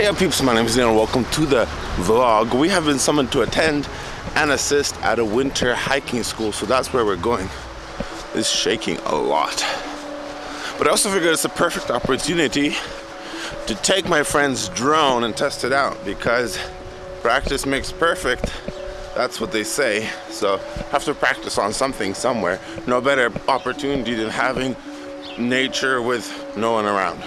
Hey up peeps, my name is Neil welcome to the vlog. We have been summoned to attend and assist at a winter hiking school, so that's where we're going. It's shaking a lot. But I also figured it's a perfect opportunity to take my friend's drone and test it out because practice makes perfect. That's what they say. So have to practice on something somewhere. No better opportunity than having nature with no one around.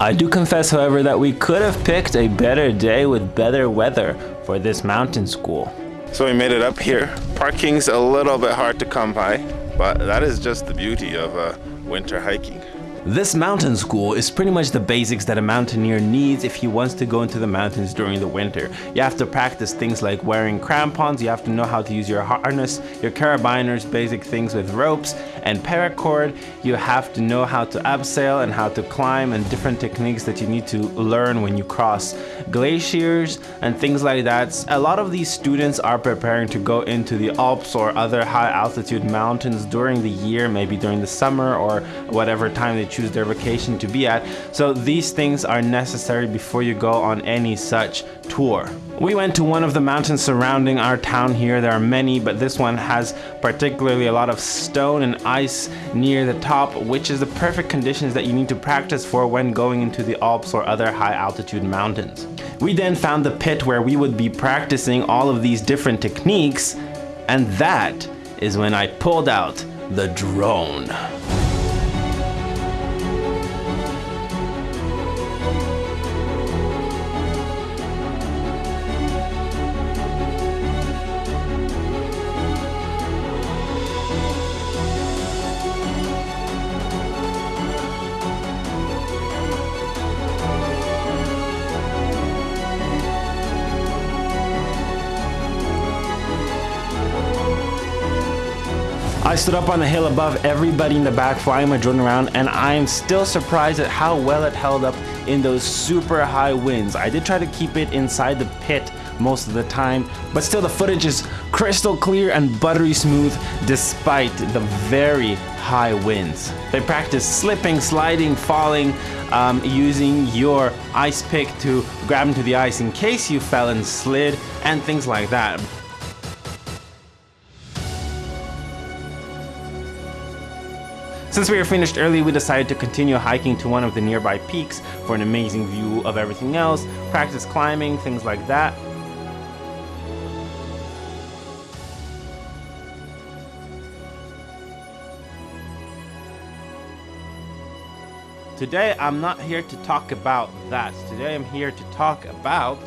I do confess, however, that we could have picked a better day with better weather for this mountain school. So we made it up here. Parking's a little bit hard to come by, but that is just the beauty of uh, winter hiking. This mountain school is pretty much the basics that a mountaineer needs if he wants to go into the mountains during the winter. You have to practice things like wearing crampons, you have to know how to use your harness, your carabiners, basic things with ropes, and paracord. You have to know how to abseil and how to climb and different techniques that you need to learn when you cross glaciers and things like that. A lot of these students are preparing to go into the Alps or other high altitude mountains during the year, maybe during the summer or whatever time they choose their vacation to be at. So these things are necessary before you go on any such tour. We went to one of the mountains surrounding our town here. There are many, but this one has particularly a lot of stone and ice near the top, which is the perfect conditions that you need to practice for when going into the Alps or other high altitude mountains. We then found the pit where we would be practicing all of these different techniques, and that is when I pulled out the drone. I stood up on the hill above everybody in the back flying my drone around and I'm still surprised at how well it held up in those super high winds. I did try to keep it inside the pit most of the time, but still the footage is crystal clear and buttery smooth despite the very high winds. They practice slipping, sliding, falling, um, using your ice pick to grab into the ice in case you fell and slid and things like that. Since we were finished early, we decided to continue hiking to one of the nearby peaks for an amazing view of everything else, practice climbing, things like that. Today, I'm not here to talk about that. Today, I'm here to talk about...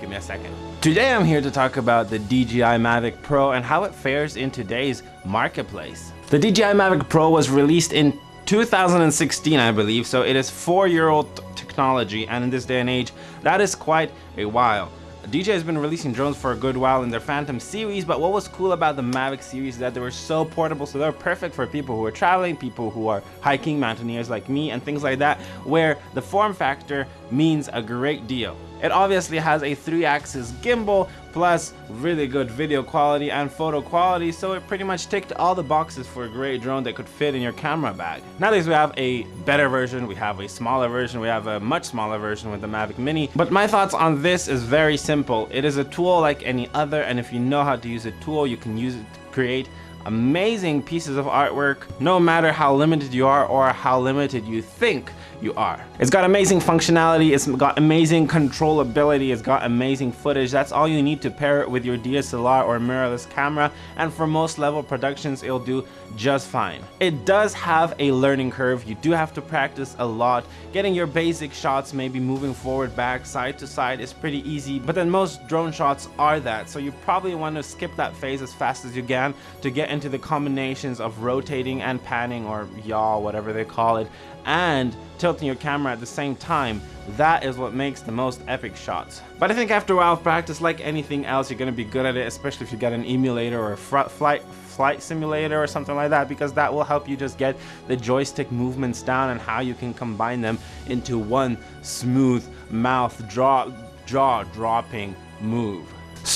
Give me a second. Today, I'm here to talk about the DJI Mavic Pro and how it fares in today's marketplace. The DJI Mavic Pro was released in 2016, I believe, so it is four-year-old technology, and in this day and age, that is quite a while. DJI has been releasing drones for a good while in their Phantom series, but what was cool about the Mavic series is that they were so portable, so they're perfect for people who are traveling, people who are hiking, mountaineers like me, and things like that, where the form factor means a great deal. It obviously has a 3-axis gimbal plus really good video quality and photo quality so it pretty much ticked all the boxes for a great drone that could fit in your camera bag. Nowadays we have a better version, we have a smaller version, we have a much smaller version with the Mavic Mini but my thoughts on this is very simple. It is a tool like any other and if you know how to use a tool you can use it to create amazing pieces of artwork no matter how limited you are or how limited you think you are. It's got amazing functionality, it's got amazing controllability, it's got amazing footage. That's all you need to pair it with your DSLR or mirrorless camera and for most level productions it'll do just fine. It does have a learning curve. You do have to practice a lot. Getting your basic shots, maybe moving forward, back, side to side is pretty easy, but then most drone shots are that. So you probably want to skip that phase as fast as you can to get into the combinations of rotating and panning or yaw, whatever they call it, and tilting your camera at the same time, that is what makes the most epic shots. But I think after a while of practice, like anything else, you're gonna be good at it, especially if you get an emulator or a flight flight simulator or something like that because that will help you just get the joystick movements down and how you can combine them into one smooth mouth draw jaw dropping move.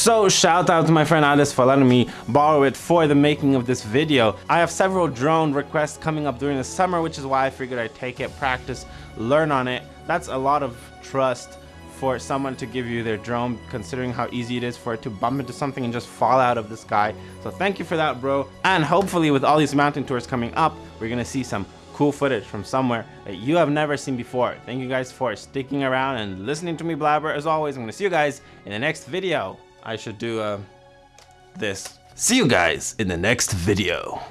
So shout out to my friend Alice for letting me borrow it for the making of this video. I have several drone requests coming up during the summer, which is why I figured I'd take it, practice, learn on it, That's a lot of trust for someone to give you their drone, considering how easy it is for it to bump into something and just fall out of the sky. So thank you for that, bro. And hopefully with all these mountain tours coming up, we're gonna see some cool footage from somewhere that you have never seen before. Thank you guys for sticking around and listening to me blabber. As always, I'm gonna see you guys in the next video. I should do uh, this. See you guys in the next video.